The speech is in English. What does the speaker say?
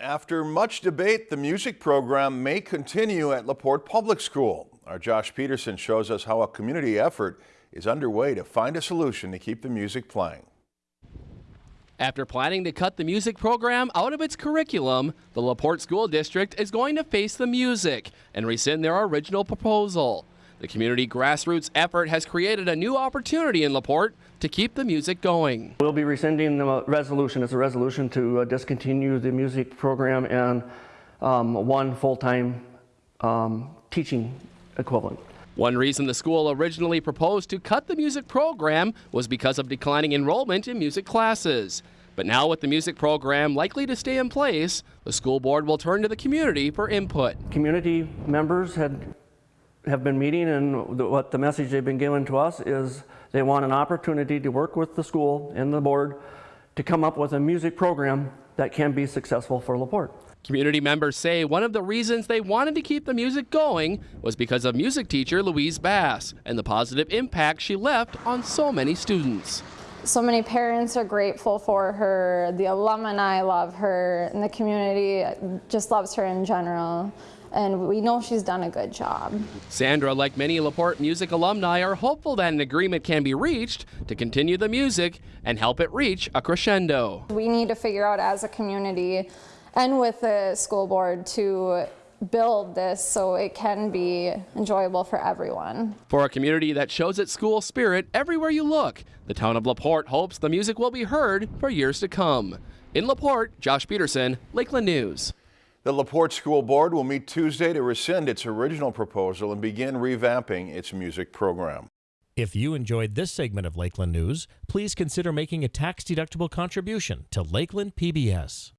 After much debate, the music program may continue at LaPorte Public School. Our Josh Peterson shows us how a community effort is underway to find a solution to keep the music playing. After planning to cut the music program out of its curriculum, the LaPorte School District is going to face the music and rescind their original proposal. The community grassroots effort has created a new opportunity in LaPorte to keep the music going. We'll be rescinding the resolution. It's a resolution to uh, discontinue the music program and um, one full-time um, teaching equivalent. One reason the school originally proposed to cut the music program was because of declining enrollment in music classes. But now with the music program likely to stay in place, the school board will turn to the community for input. Community members had have been meeting and the, what the message they've been given to us is they want an opportunity to work with the school and the board to come up with a music program that can be successful for LaPorte. Community members say one of the reasons they wanted to keep the music going was because of music teacher Louise Bass and the positive impact she left on so many students. So many parents are grateful for her, the alumni love her, and the community just loves her in general and we know she's done a good job. Sandra, like many LaPorte music alumni, are hopeful that an agreement can be reached to continue the music and help it reach a crescendo. We need to figure out as a community and with the school board to build this so it can be enjoyable for everyone. For a community that shows its school spirit everywhere you look, the town of LaPorte hopes the music will be heard for years to come. In LaPorte, Josh Peterson, Lakeland News. The LaPorte School Board will meet Tuesday to rescind its original proposal and begin revamping its music program. If you enjoyed this segment of Lakeland News, please consider making a tax-deductible contribution to Lakeland PBS.